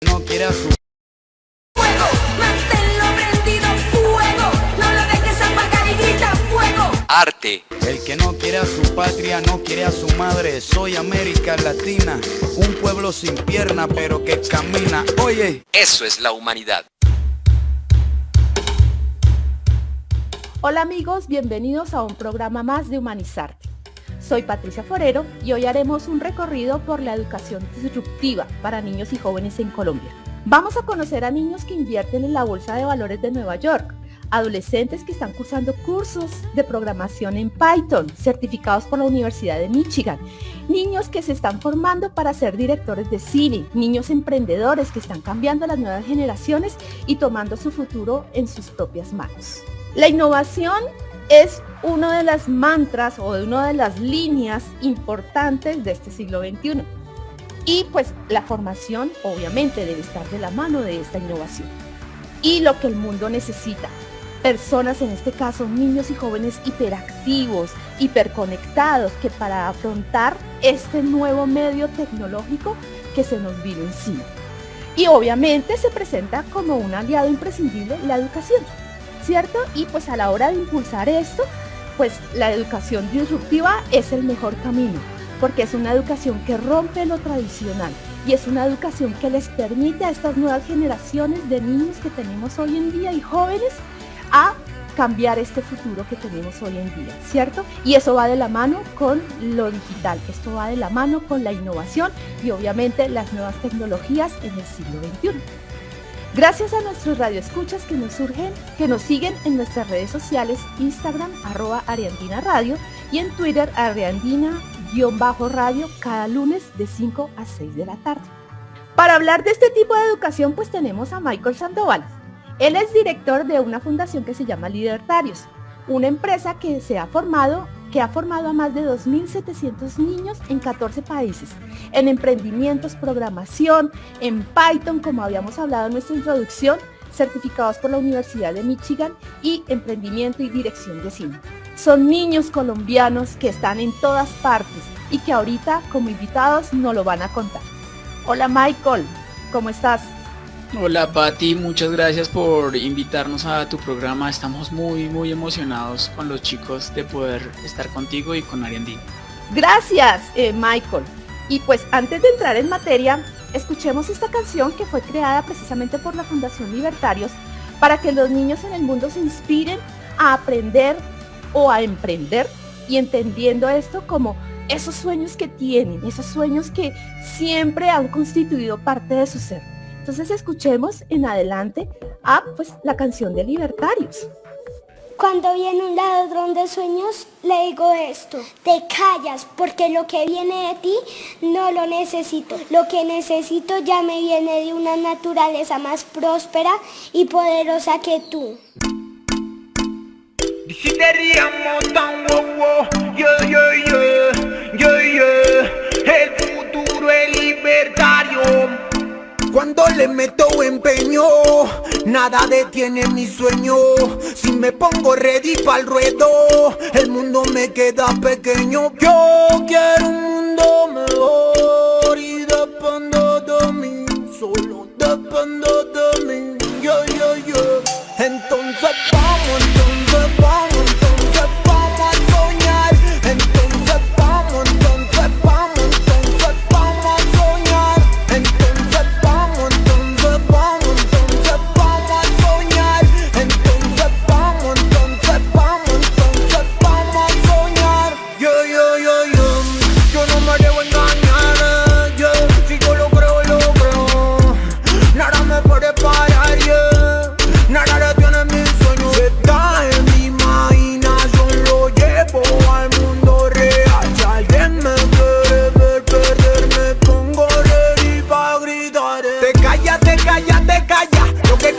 No quiere a su Fuego, manténlo prendido, fuego, no lo dejes apagar y grita fuego. arte, El que no quiere a su patria no quiere a su madre. Soy América Latina, un pueblo sin pierna pero que camina. Oye, eso es la humanidad. Hola amigos, bienvenidos a un programa más de Humanizarte. Soy Patricia Forero y hoy haremos un recorrido por la educación disruptiva para niños y jóvenes en Colombia. Vamos a conocer a niños que invierten en la Bolsa de Valores de Nueva York, adolescentes que están cursando cursos de programación en Python, certificados por la Universidad de Michigan, niños que se están formando para ser directores de cine, niños emprendedores que están cambiando las nuevas generaciones y tomando su futuro en sus propias manos. La innovación es uno de las mantras o de una de las líneas importantes de este siglo XXI. Y pues la formación obviamente debe estar de la mano de esta innovación. Y lo que el mundo necesita, personas en este caso, niños y jóvenes hiperactivos, hiperconectados, que para afrontar este nuevo medio tecnológico que se nos vino encima. Y obviamente se presenta como un aliado imprescindible la educación. ¿Cierto? Y pues a la hora de impulsar esto, pues la educación disruptiva es el mejor camino, porque es una educación que rompe lo tradicional y es una educación que les permite a estas nuevas generaciones de niños que tenemos hoy en día y jóvenes a cambiar este futuro que tenemos hoy en día, ¿cierto? Y eso va de la mano con lo digital, esto va de la mano con la innovación y obviamente las nuevas tecnologías en el siglo XXI. Gracias a nuestros radioescuchas que nos surgen, que nos siguen en nuestras redes sociales, Instagram, arroba Ariandina Radio y en Twitter, Ariandina-radio, cada lunes de 5 a 6 de la tarde. Para hablar de este tipo de educación, pues tenemos a Michael Sandoval. Él es director de una fundación que se llama Libertarios, una empresa que se ha formado que ha formado a más de 2.700 niños en 14 países, en emprendimientos, programación, en Python, como habíamos hablado en nuestra introducción, certificados por la Universidad de Michigan y emprendimiento y dirección de cine. Son niños colombianos que están en todas partes y que ahorita como invitados nos lo van a contar. Hola Michael, ¿cómo estás? Hola Patti, muchas gracias por invitarnos a tu programa. Estamos muy muy emocionados con los chicos de poder estar contigo y con Ariandina. Gracias eh, Michael. Y pues antes de entrar en materia, escuchemos esta canción que fue creada precisamente por la Fundación Libertarios para que los niños en el mundo se inspiren a aprender o a emprender y entendiendo esto como esos sueños que tienen, esos sueños que siempre han constituido parte de su ser. Entonces escuchemos en adelante a pues la canción de Libertarios. Cuando viene un ladrón de sueños, le digo esto, te callas porque lo que viene de ti no lo necesito. Lo que necesito ya me viene de una naturaleza más próspera y poderosa que tú. Cuando le meto empeño, nada detiene mi sueño. Si me pongo ready para el ruedo, el mundo me queda pequeño. Yo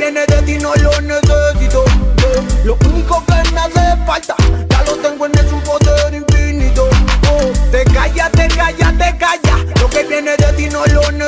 tiene de ti no lo necesito. Lo único que me hace falta Ya lo tengo en el su poder infinito oh. Te calla, te calla, te calla. Lo que viene de ti no lo necesito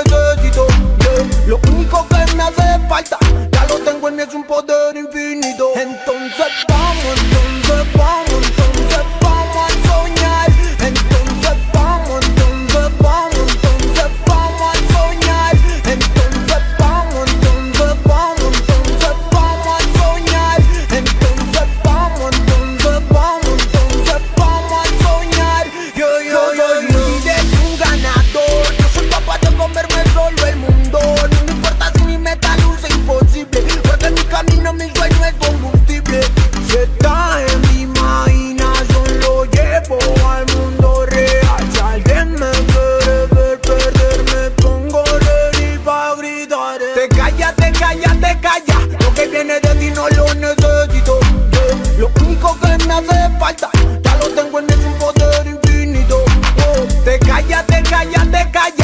lo necesito yeah. Lo único que me hace falta Ya lo tengo en un poder infinito oh. Te callas, te callas, te callas